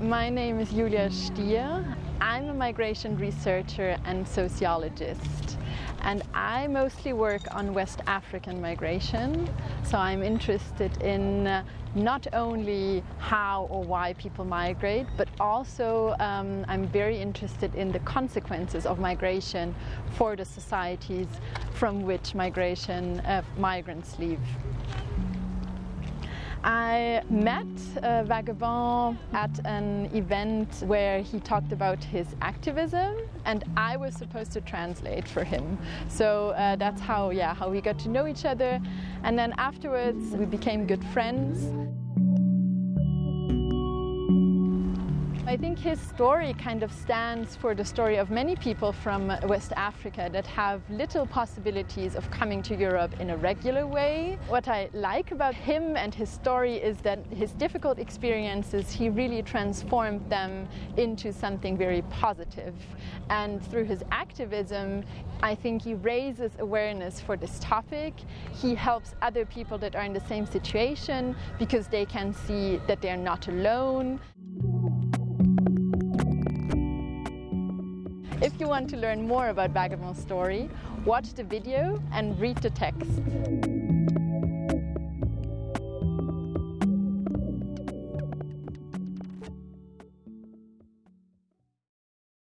My name is Julia Stier. I'm a migration researcher and sociologist and I mostly work on West African migration. So I'm interested in uh, not only how or why people migrate, but also um, I'm very interested in the consequences of migration for the societies from which migration uh, migrants leave. I met uh, Vagabond at an event where he talked about his activism and I was supposed to translate for him. So uh, that's how, yeah, how we got to know each other. And then afterwards we became good friends. I think his story kind of stands for the story of many people from West Africa that have little possibilities of coming to Europe in a regular way. What I like about him and his story is that his difficult experiences, he really transformed them into something very positive. And through his activism, I think he raises awareness for this topic. He helps other people that are in the same situation because they can see that they're not alone. If you want to learn more about Vagabond's story, watch the video and read the text.